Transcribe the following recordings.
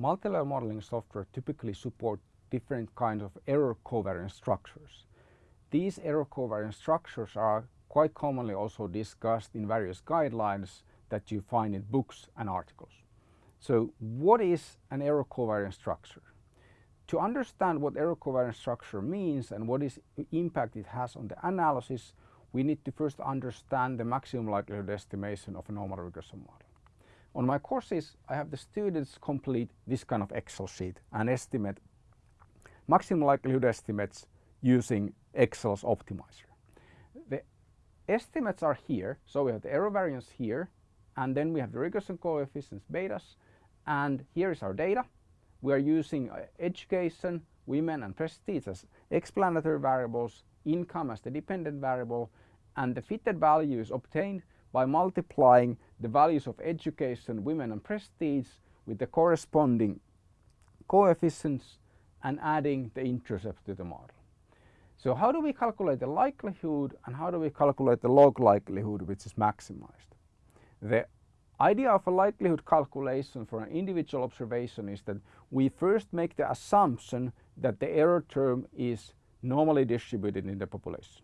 multi-level modeling software typically support different kinds of error covariance structures. These error covariance structures are quite commonly also discussed in various guidelines that you find in books and articles. So what is an error covariance structure? To understand what error covariance structure means and what is impact it has on the analysis, we need to first understand the maximum likelihood estimation of a normal regression model. On my courses, I have the students complete this kind of Excel sheet and estimate maximum likelihood estimates using Excel's optimizer. The estimates are here, so we have the error variance here, and then we have the regression coefficients betas, and here is our data we are using uh, education, women and prestige as explanatory variables, income as the dependent variable and the fitted value is obtained by multiplying the values of education, women and prestige with the corresponding coefficients and adding the intercept to the model. So how do we calculate the likelihood and how do we calculate the log likelihood which is maximized? The idea of a likelihood calculation for an individual observation is that we first make the assumption that the error term is normally distributed in the population.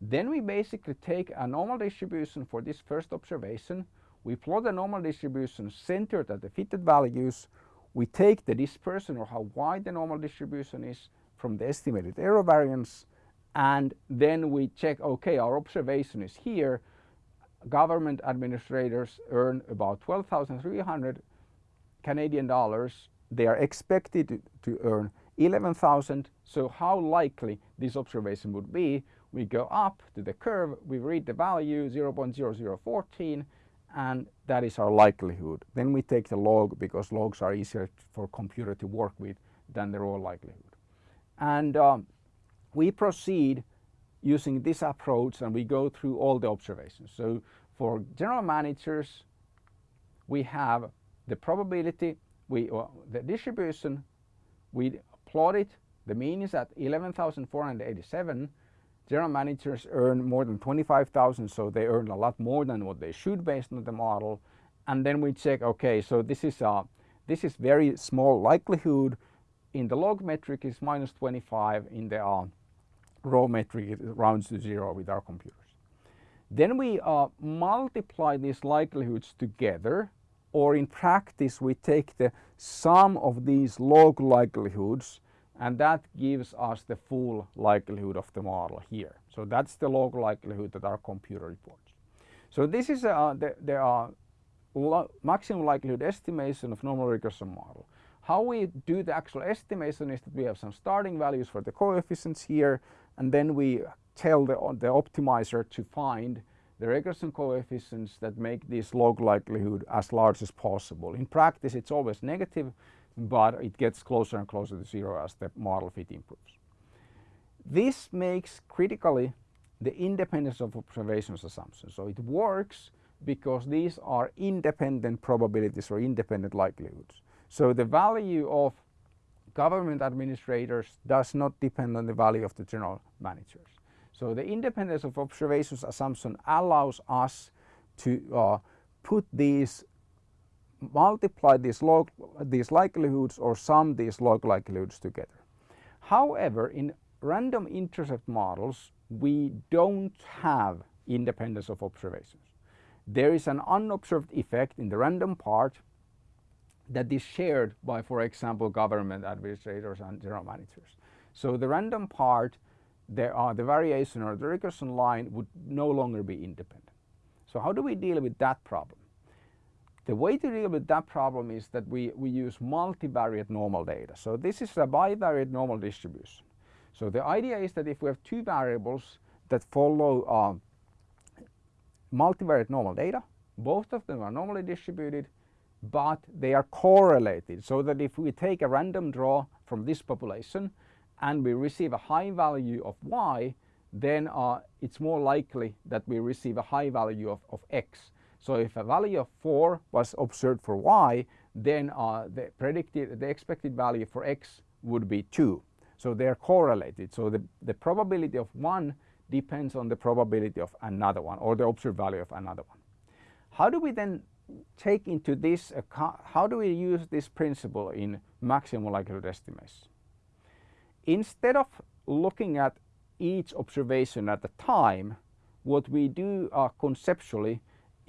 Then we basically take a normal distribution for this first observation, we plot the normal distribution centered at the fitted values, we take the dispersion or how wide the normal distribution is from the estimated error variance and then we check okay our observation is here government administrators earn about 12,300 Canadian dollars. They are expected to earn 11,000. So how likely this observation would be? We go up to the curve, we read the value 0.0014 and that is our likelihood. Then we take the log because logs are easier for computer to work with than the raw likelihood. And um, we proceed using this approach and we go through all the observations. So for general managers, we have the probability, we, uh, the distribution, we plot it, the mean is at 11,487. General managers earn more than 25,000, so they earn a lot more than what they should based on the model. And then we check, okay, so this is, a, this is very small likelihood. In the log metric is minus 25, in the uh, raw metric it rounds to zero with our computers. Then we uh, multiply these likelihoods together or in practice we take the sum of these log likelihoods and that gives us the full likelihood of the model here. So that's the log likelihood that our computer reports. So this is uh, the, the uh, maximum likelihood estimation of normal regression model. How we do the actual estimation is that we have some starting values for the coefficients here and then we tell the, the optimizer to find the regression coefficients that make this log likelihood as large as possible. In practice it's always negative but it gets closer and closer to zero as the model fit improves. This makes critically the independence of observations assumptions. So it works because these are independent probabilities or independent likelihoods. So the value of government administrators does not depend on the value of the general managers. So the independence of observations assumption allows us to uh, put these multiply these log these likelihoods or sum these log likelihoods together. However, in random intercept models, we don't have independence of observations. There is an unobserved effect in the random part that is shared by, for example, government administrators and general managers. So the random part, there are uh, the variation or the regression line would no longer be independent. So how do we deal with that problem? The way to deal with that problem is that we, we use multivariate normal data. So this is a bivariate normal distribution. So the idea is that if we have two variables that follow uh, multivariate normal data, both of them are normally distributed, but they are correlated so that if we take a random draw from this population and we receive a high value of y, then uh, it's more likely that we receive a high value of, of x. So if a value of 4 was observed for y, then uh, the predicted, the expected value for x would be 2. So they're correlated. So the, the probability of one depends on the probability of another one or the observed value of another one. How do we then take into this account, how do we use this principle in maximum likelihood estimates? Instead of looking at each observation at a time, what we do uh, conceptually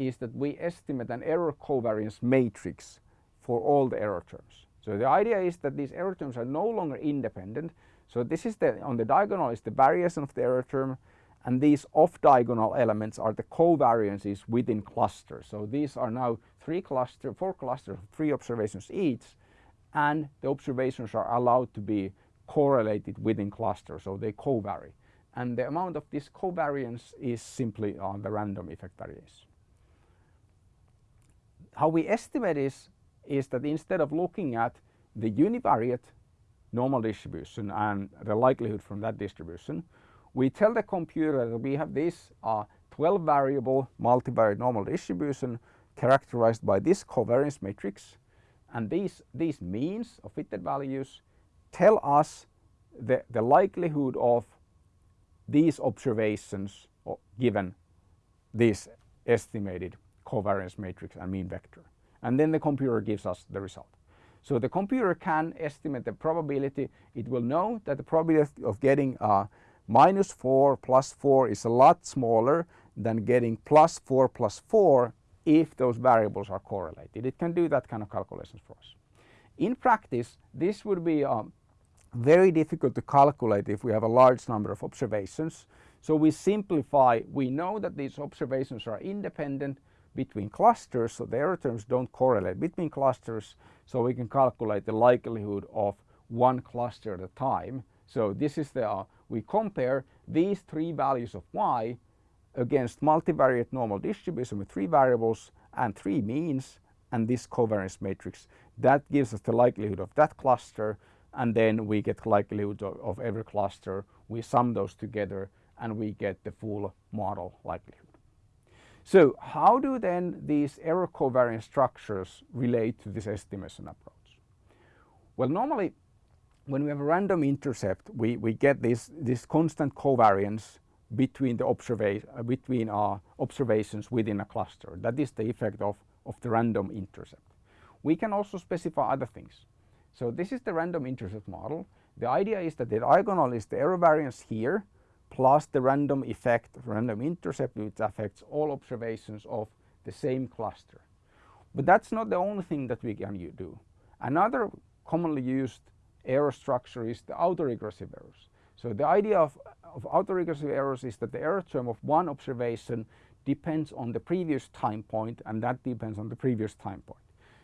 is that we estimate an error covariance matrix for all the error terms. So the idea is that these error terms are no longer independent. So this is the on the diagonal is the variation of the error term and these off diagonal elements are the covariances within clusters. So these are now three cluster, four clusters, three observations each and the observations are allowed to be correlated within clusters, so they covary. And the amount of this covariance is simply on the random effect variation. How we estimate is, is that instead of looking at the univariate normal distribution and the likelihood from that distribution, we tell the computer that we have this uh, 12 variable multivariate normal distribution characterized by this covariance matrix and these, these means of fitted values tell us the, the likelihood of these observations given this estimated covariance matrix and mean vector. And then the computer gives us the result. So the computer can estimate the probability. It will know that the probability of getting uh, minus 4 plus 4 is a lot smaller than getting plus 4 plus 4 if those variables are correlated. It can do that kind of calculations for us. In practice, this would be um, very difficult to calculate if we have a large number of observations. So we simplify, we know that these observations are independent between clusters, so the error terms don't correlate between clusters, so we can calculate the likelihood of one cluster at a time. So this is the, uh, we compare these three values of y against multivariate normal distribution with three variables and three means and this covariance matrix. That gives us the likelihood of that cluster and then we get likelihood of, of every cluster. We sum those together and we get the full model likelihood. So how do then these error covariance structures relate to this estimation approach? Well, normally when we have a random intercept, we, we get this, this constant covariance between the observa uh, between our observations within a cluster. That is the effect of, of the random intercept. We can also specify other things. So this is the random intercept model. The idea is that the diagonal is the error variance here plus the random effect, random intercept which affects all observations of the same cluster. But that's not the only thing that we can do. Another commonly used error structure is the autoregressive errors. So the idea of, of autoregressive errors is that the error term of one observation depends on the previous time point and that depends on the previous time point.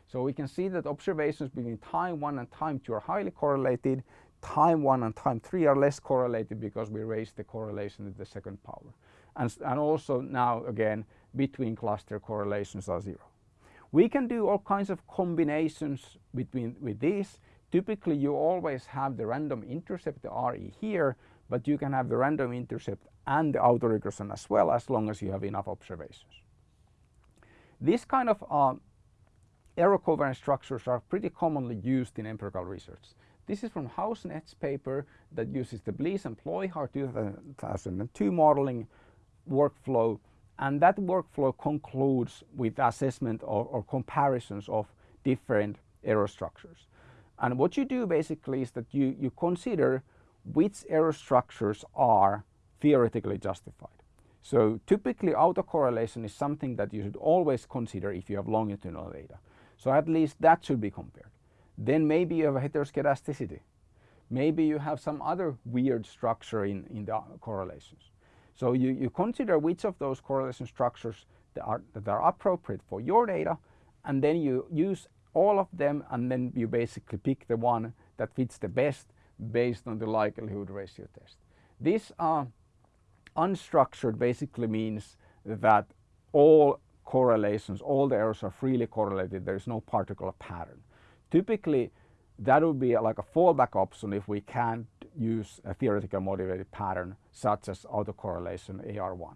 So we can see that observations between time 1 and time 2 are highly correlated. Time 1 and time 3 are less correlated because we raised the correlation to the second power. And, and also now again between cluster correlations are zero. We can do all kinds of combinations between with these. Typically you always have the random intercept, the RE here, but you can have the random intercept and the autoregression as well as long as you have enough observations. This kind of uh, error covariance structures are pretty commonly used in empirical research. This is from Hausknecht's paper that uses the Bliese and Ployhart 2002 modeling workflow and that workflow concludes with assessment or, or comparisons of different error structures. And what you do basically is that you, you consider which error structures are theoretically justified. So typically autocorrelation is something that you should always consider if you have longitudinal data. So at least that should be compared. Then maybe you have a heteroscedasticity. Maybe you have some other weird structure in, in the correlations. So you, you consider which of those correlation structures that are, that are appropriate for your data and then you use all of them and then you basically pick the one that fits the best based on the likelihood ratio test. This uh, unstructured basically means that all correlations, all the errors are freely correlated, there is no particular pattern. Typically that would be like a fallback option if we can't use a theoretical motivated pattern such as autocorrelation AR1.